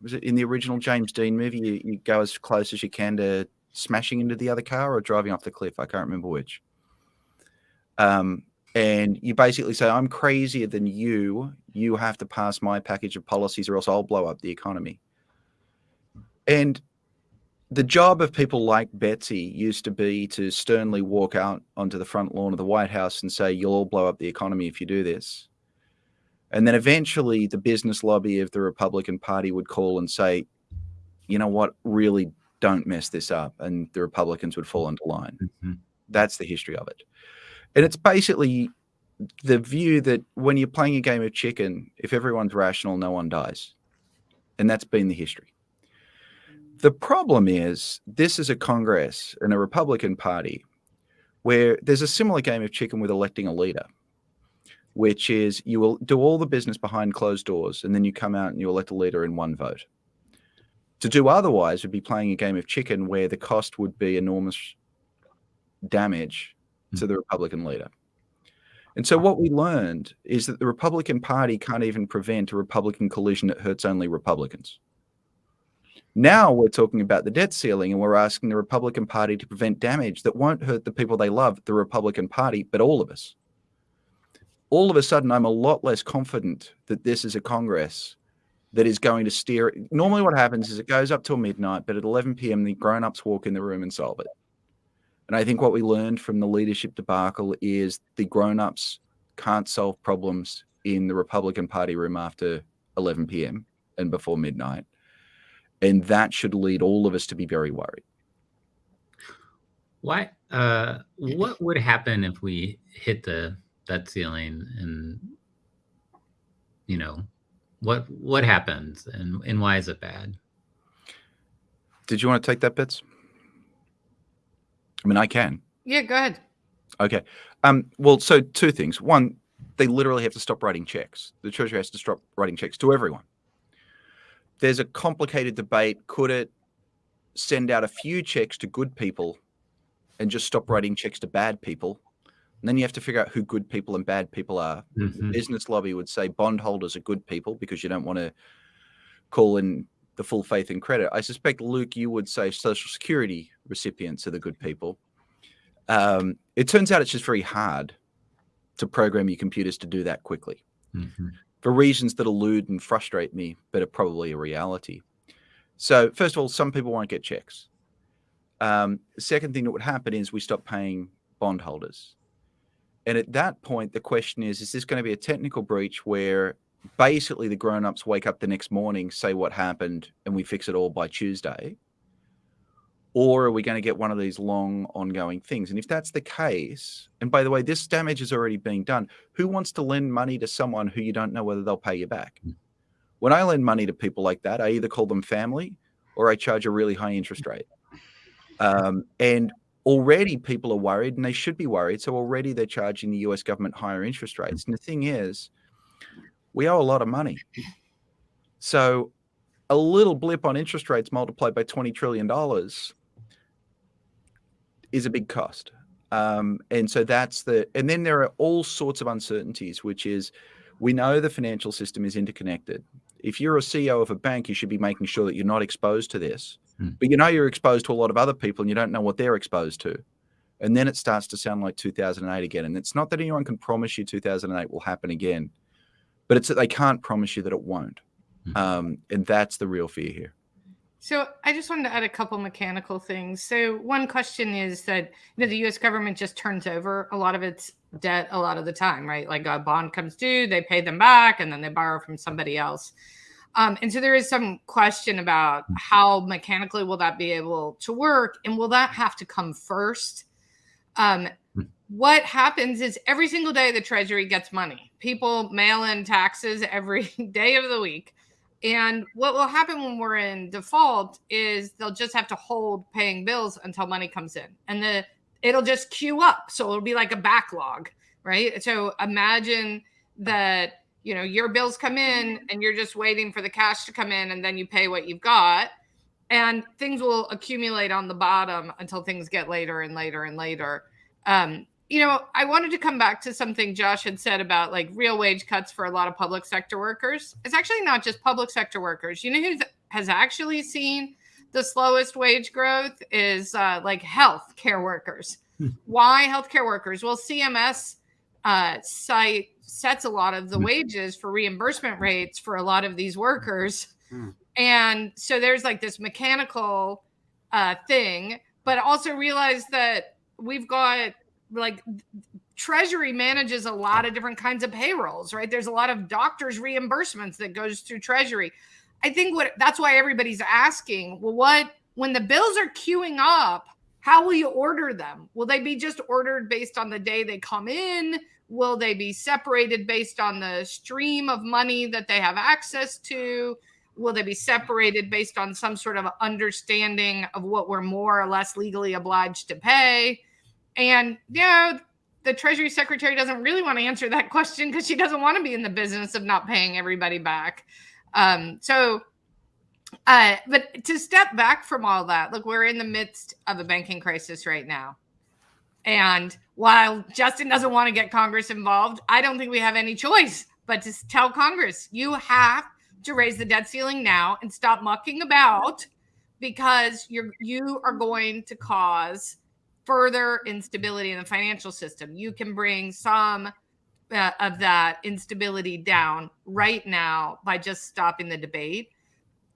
was it in the original James Dean movie? You, you go as close as you can to smashing into the other car or driving off the cliff. I can't remember which. Um, and you basically say, I'm crazier than you. You have to pass my package of policies or else I'll blow up the economy. And the job of people like Betsy used to be to sternly walk out onto the front lawn of the White House and say, You'll all blow up the economy if you do this. And then eventually the business lobby of the Republican Party would call and say, you know what, really don't mess this up. And the Republicans would fall into line. Mm-hmm. That's the history of it. And it's basically the view that when you're playing a game of chicken, if everyone's rational, no one dies. And that's been the history. The problem is this is a Congress and a Republican Party where there's a similar game of chicken with electing a leader which is you will do all the business behind closed doors and then you come out and you elect a leader in one vote. To do otherwise would be playing a game of chicken where the cost would be enormous damage to hmm. the Republican leader. And so what we learned is that the Republican Party can't even prevent a Republican collision that hurts only Republicans. Now we're talking about the debt ceiling and we're asking the Republican Party to prevent damage that won't hurt the people they love, the Republican Party, but all of us. All of a sudden, I'm a lot less confident that this is a Congress that is going to steer. Normally, what happens is it goes up till midnight, but at 11 p.m., the grown ups walk in the room and solve it. And I think what we learned from the leadership debacle is the grown ups can't solve problems in the Republican Party room after 11 p.m. and before midnight. And that should lead all of us to be very worried. Why? Uh, what would happen if we hit the debt ceiling and you know what what happens and and why is it bad? Did you want to take that, Bits? I mean, I can. Yeah, go ahead. Okay. Um, well, so two things. One, they literally have to stop writing checks. The Treasury has to stop writing checks to everyone. There's a complicated debate. Could it send out a few checks to good people and just stop writing checks to bad people? And then you have to figure out who good people and bad people are. Mhm. The business lobby would say bondholders are good people because you don't want to call in the full faith and credit. I suspect, Luke, you would say Social Security recipients are the good people. Um, it turns out it's just very hard to program your computers to do that quickly Mhm. for reasons that elude and frustrate me, but are probably a reality. So, first of all, some people won't get checks. Um, the second thing that would happen is we stop paying bondholders. And at that point, the question is is this going to be a technical breach where basically the grown ups wake up the next morning, say what happened, and we fix it all by Tuesday? Or are we going to get one of these long ongoing things? And if that's the case, and by the way, this damage is already being done, who wants to lend money to someone who you don't know whether they'll pay you back? Mm. When I lend money to people like that, I either call them family or I charge a really high interest rate. Um, and already people are worried and they should be worried. So already they're charging the US government higher interest rates. And the thing is, we owe a lot of money. So a little blip on interest rates multiplied by $20 trillion is a big cost. Um, and so that's the, and then there are all sorts of uncertainties, which is we know the financial system is interconnected. If you're a CEO of a bank, you should be making sure that you're not exposed to this. Hmm. But you know you're exposed to a lot of other people and you don't know what they're exposed to. And then it starts to sound like 2008 again. And it's not that anyone can promise you 2008 will happen again, but it's that they can't promise you that it won't. Mhm. Um, and that's the real fear here. So I just wanted to add a couple mechanical things. So one question is that you know the U.S. government just turns over a lot of its debt a lot of the time, right? Like a bond comes due, they pay them back, and then they borrow from somebody else. Um, and so there is some question about how mechanically will that be able to work, and will that have to come first? Um, Hmm. what happens is every single day the Treasury gets money. People mail in taxes every day of the week. And what will happen when we're in default is they'll just have to hold paying bills until money comes in. And the it'll just queue up. So it'll be like a backlog, right? So imagine that, you know, your bills come in and you're just waiting for the cash to come in and then you pay what you've got. And things will accumulate on the bottom until things get later and later and later. Um, you know, I wanted to come back to something Josh had said about like real wage cuts for a lot of public sector workers. It's actually not just public sector workers. You know who has actually seen the slowest wage growth is uh, like health care workers. Hmm. Why healthcare workers? Well, CMS uh, site sets a lot of the Hmm. wages for reimbursement rates for a lot of these workers, Hmm. and so there's like this mechanical uh, thing. But also realize that we've got like treasury manages a lot of different kinds of payrolls right there's a lot of doctors reimbursements that goes through treasury i think what that's why everybody's asking well what when the bills are queuing up how will you order them? Will they be just ordered based on the day they come in? Will they be separated based on the stream of money that they have access to? Will they be separated based on some sort of understanding of what we're more or less legally obliged to pay? And you know, the Treasury Secretary doesn't really want to answer that question because she doesn't want to be in the business of not paying everybody back. Um, so, uh, but to step back from all that, look, we're in the midst of a banking crisis right now. And while Justin doesn't want to get Congress involved, I don't think we have any choice but to tell Congress you have to raise the debt ceiling now and stop mucking about because you're you are going to cause further instability in the financial system. You can bring some uh, of that instability down right now by just stopping the debate.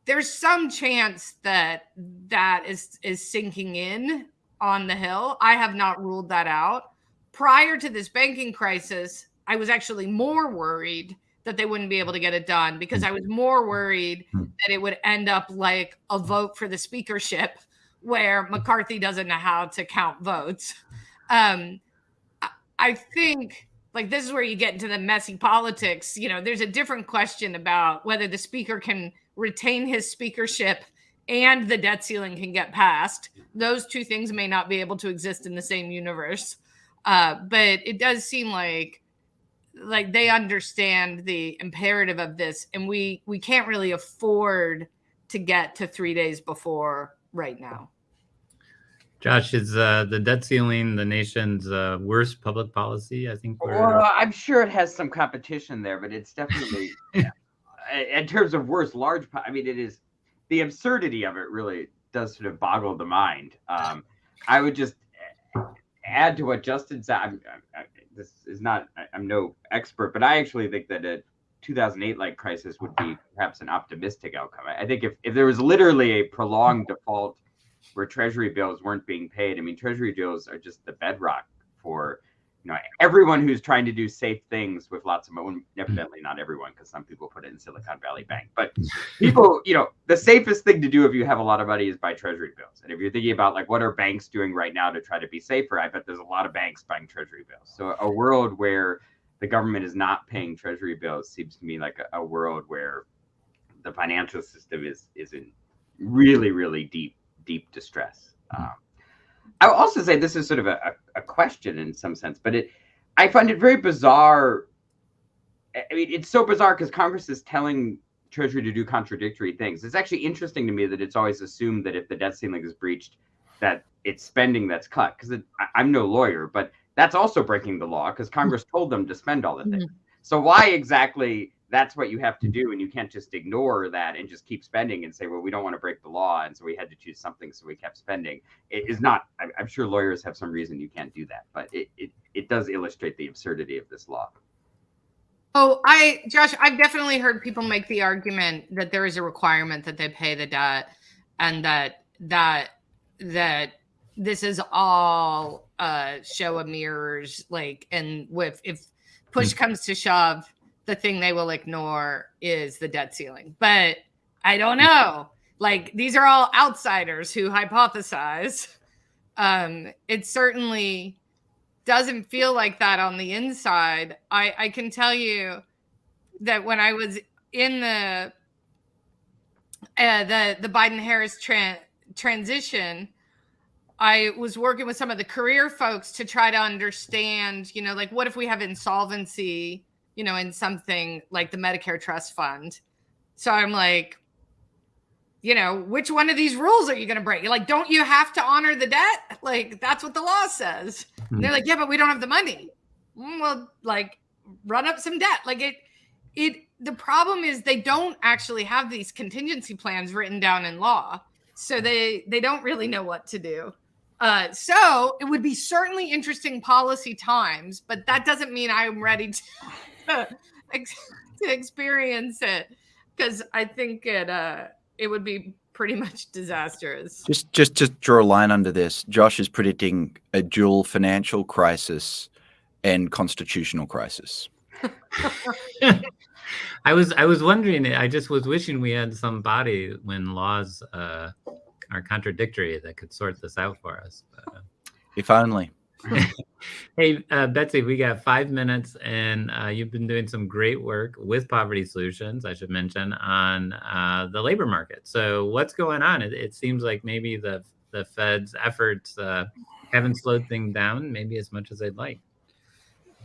There's some chance that that is is sinking in on the hill. I have not ruled that out. Prior to this banking crisis, I was actually more worried that they wouldn't be able to get it done because I was more worried Hmm. that it would end up like a vote for the speakership where McCarthy doesn't know how to count votes. Um, I- I think like this is where you get into the messy politics. You know, there's a different question about whether the speaker can retain his speakership and the debt ceiling can get passed. Those two things may not be able to exist in the same universe. Uh, but it does seem like like they understand the imperative of this and we we can't really afford to get to 3 days before right now. Josh, is uh, the debt ceiling the nation's uh, worst public policy? I think we're Well, I'm sure it has some competition there, but it's definitely, yeah. in terms of worst large. I mean, it is the absurdity of it really does sort of boggle the mind. Um, I would just add to what Justin said. I'm, I, I, this is not. I'm no expert, but I actually think that a 2008 like crisis would be perhaps an optimistic outcome. I, I think if if there was literally a prolonged default where treasury bills weren't being paid. I mean, treasury bills are just the bedrock for you know everyone who's trying to do safe things with lots of money. Evidently, not everyone, because some people put it in Silicon Valley Bank. But people, you know, the safest thing to do if you have a lot of money is buy treasury bills. And if you're thinking about like what are banks doing right now to try to be safer, I bet there's a lot of banks buying treasury bills. So a world where the government is not paying treasury bills seems to me like a, a world where the financial system is is in really really deep deep distress. Um, I will also say this is sort of a, a, question in some sense, but it I find it very bizarre. I I mean, it's so bizarre because Congress is telling Treasury to do contradictory things. It's actually interesting to me that it's always assumed that if the debt ceiling is breached, that it's spending that's cut. Because I'm no lawyer, but that's also breaking the law because Congress told them to spend all the things. Mm-hmm. So why exactly that's what you have to mm-hmm. do, and you can't just ignore that and just keep spending and say, well, we don't want to break the law, and so we had to choose something, so we kept spending. It is not. I'm, sure lawyers have some reason you can't do that, but it, it it does illustrate the absurdity of this law. Oh, I, Josh, I've definitely heard people make the argument that there is a requirement that they pay the debt, and that that that this is all a show of mirrors. Like, and with if push mm. comes to shove, the thing they will ignore is the debt ceiling. But I don't know. Like, these are all outsiders who hypothesize. Um, it certainly doesn't feel like that on the inside. I, I can tell you that when I was in the uh, the the Biden Harris tran transition, I was working with some of the career folks to try to understand, you know, like what if we have insolvency, you know, in something like the Medicare Trust Fund. So I'm like, you know, which one of these rules are you going to break? You're like, don't you have to honor the debt? Like that's what the law says. And they're like, yeah, but we don't have the money. Mm, Well, like run up some debt. Like it, it, the problem is they don't actually have these contingency plans written down in law. So they, they don't really know what to do. Uh, so it would be certainly interesting policy times, but that doesn't mean I'm ready to, ex- to experience it because I think it, uh, it would be pretty much disastrous. Just, just, just draw a line under this. Josh is predicting a dual financial crisis and constitutional crisis. I was I was wondering. I just was wishing we had some body when laws uh, are contradictory that could sort this out for us. But, uh, If only. hey, uh, Betsy, we got five minutes, and uh, you've been doing some great work with Poverty Solutions. I should mention on uh, the labor market. So, what's going on? It, it seems like maybe the the Fed's efforts uh, haven't slowed things down, maybe as much as they'd like.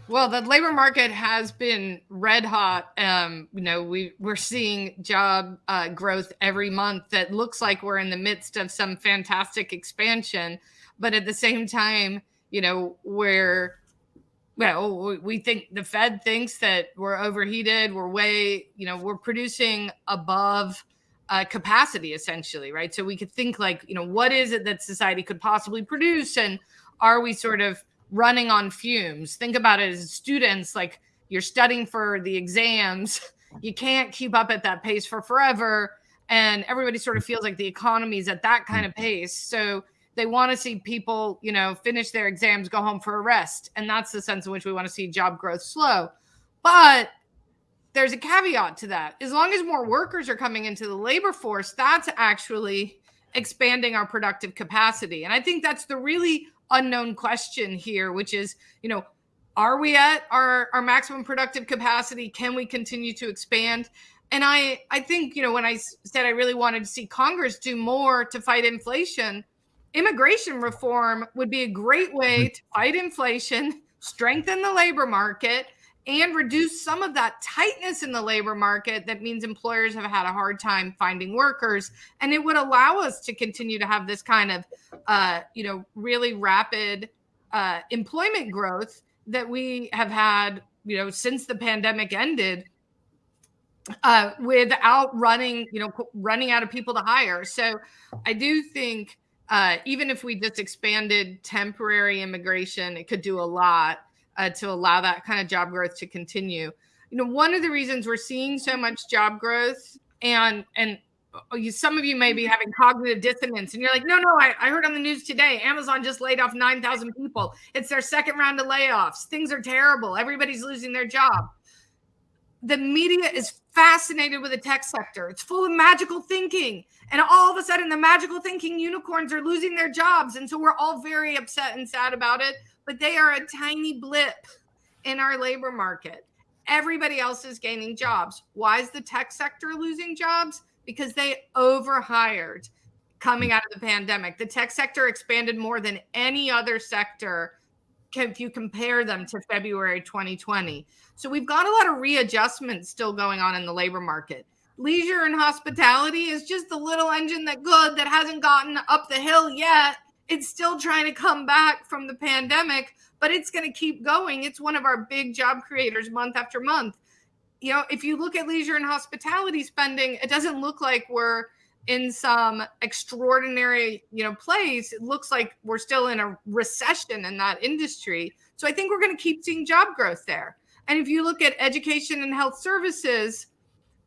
Well, the labor market has been red hot. Um, you know, we we're seeing job uh, growth every month that looks like we're in the midst of some fantastic expansion, but at the same time, you know, where well, we think the Fed thinks that we're overheated, we're way, you know, we're producing above uh, capacity essentially, right? So we could think like, you know, what is it that society could possibly produce, and are we sort of running on fumes? Think about it as students, like you're studying for the exams, you can't keep up at that pace for forever, and everybody sort of feels like the economy is at that kind of pace. So they want to see people, you know, finish their exams, go home for a rest. And that's the sense in which we want to see job growth slow. But there's a caveat to that. As long as more workers are coming into the labor force, that's actually expanding our productive capacity. And I think that's the really unknown question here, which is, you know, are we at our, our maximum productive capacity? Can we continue to expand? And I, I think, you know, when I said I really wanted to see Congress do more to fight inflation, immigration reform would be a great way mm-hmm. to fight inflation, strengthen the labor market, and reduce some of that tightness in the labor market that means employers have had a hard time finding workers and it would allow us to continue to have this kind of uh, you know really rapid uh, employment growth that we have had you know since the pandemic ended uh, without running you know running out of people to hire so i do think uh, even if we just expanded temporary immigration, it could do a lot uh, to allow that kind of job growth to continue. You know, one of the reasons we're seeing so much job growth, and and uh, you, some of you may be having cognitive dissonance, and you're like, no, no, I, I heard on the news today, Amazon just laid off nine thousand people. It's their second round of layoffs. Things are terrible. Everybody's losing their job the media is fascinated with the tech sector. It's full of magical thinking. And all of a sudden, the magical thinking unicorns are losing their jobs. And so we're all very upset and sad about it. But they are a tiny blip in our labor market. Everybody else is gaining jobs. Why is the tech sector losing jobs? Because they overhired coming hmm. out of the pandemic. The tech sector expanded more than any other sector if you compare them to February 2020. So we've got a lot of readjustments still going on in the labor market. Leisure and hospitality is just the little engine that good that hasn't gotten up the hill yet. It's still trying to come back from the pandemic, but it's going to keep going. It's one of our big job creators month after month. You know, if you look at leisure and hospitality spending, it doesn't look like we're in some extraordinary, you know, place, it looks like we're still in a recession in that industry. So I think we're going to keep seeing job growth there. And if you look at education and health services,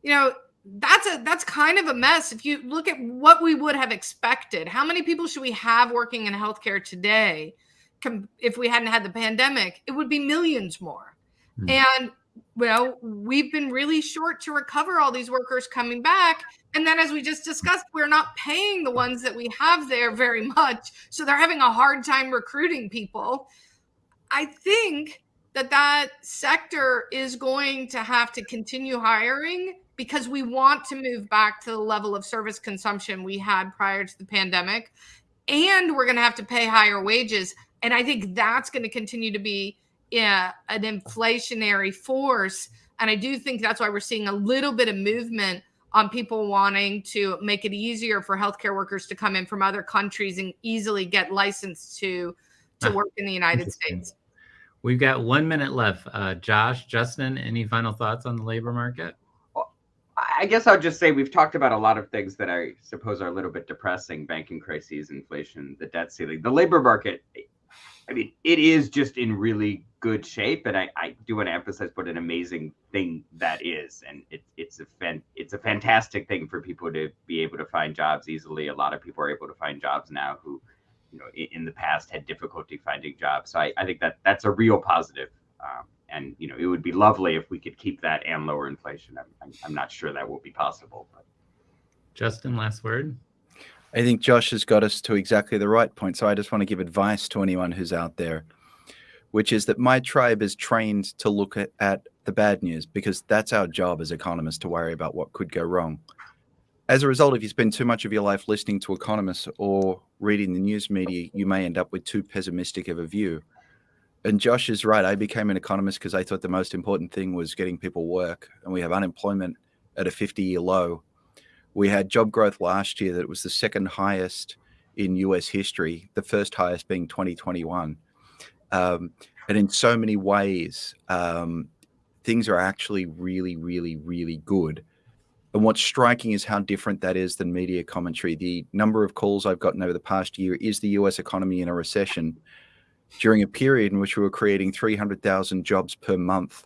you know, that's a that's kind of a mess. If you look at what we would have expected, how many people should we have working in healthcare today? If we hadn't had the pandemic, it would be millions more. Mm. And well, we've been really short to recover all these workers coming back. And then, as we just discussed, we're not paying the ones that we have there very much. So they're having a hard time recruiting people. I think that that sector is going to have to continue hiring because we want to move back to the level of service consumption we had prior to the pandemic. And we're going to have to pay higher wages. And I think that's going to continue to be yeah, an inflationary force. And I do think that's why we're seeing a little bit of movement on people wanting to make it easier for healthcare workers to come in from other countries and easily get licensed to to ah, work in the United States. We've got one minute left. Uh, Josh, Justin, any final thoughts on the labor market? I guess I'll just say we've talked about a lot of things that I suppose are a little bit depressing: banking crises, inflation, the debt ceiling, the labor market. I mean, it is just in really good shape, and I, I do want to emphasize what an amazing thing that is, and it, it's a fan, it's a fantastic thing for people to be able to find jobs easily. A lot of people are able to find jobs now who, you know, in, in the past had difficulty finding jobs. So I, I think that that's a real positive. Um, and you know, it would be lovely if we could keep that and lower inflation. I'm, I'm, I'm not sure that will be possible, but. Justin, last word. I think Josh has got us to exactly the right point. So I just want to give advice to anyone who's out there, which is that my tribe is trained to look at, at the bad news because that's our job as economists to worry about what could go wrong. As a result, if you spend too much of your life listening to economists or reading the news media, you may end up with too pessimistic of a view. And Josh is right. I became an economist because I thought the most important thing was getting people work. And we have unemployment at a 50 year low we had job growth last year that was the second highest in US history, the first highest being 2021. Um, and in so many ways, um, things are actually really, really, really good. And what's striking is how different that is than media commentary. The number of calls I've gotten over the past year is the US economy in a recession during a period in which we were creating 300,000 jobs per month.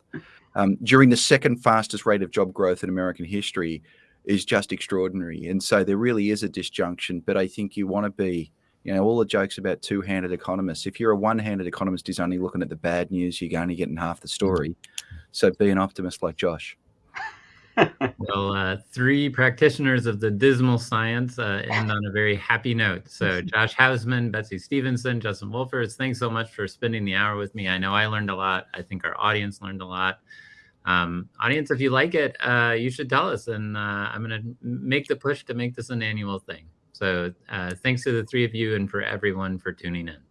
Um, during the second fastest rate of job growth in American history is just extraordinary. And so there really is a disjunction, but I think you want to be, you know, all the jokes about two-handed economists. If you're a one-handed economist who's only looking at the bad news, you're only getting half the story. So be an optimist like Josh. well, uh, three practitioners of the dismal science uh, end on a very happy note. So Josh Hausman, Betsy Stevenson, Justin Wolfers, thanks so much for spending the hour with me. I know I learned a lot. I think our audience learned a lot. Um, audience, if you like it, uh, you should tell us. And uh, I'm going to make the push to make this an annual thing. So uh, thanks to the three of you and for everyone for tuning in.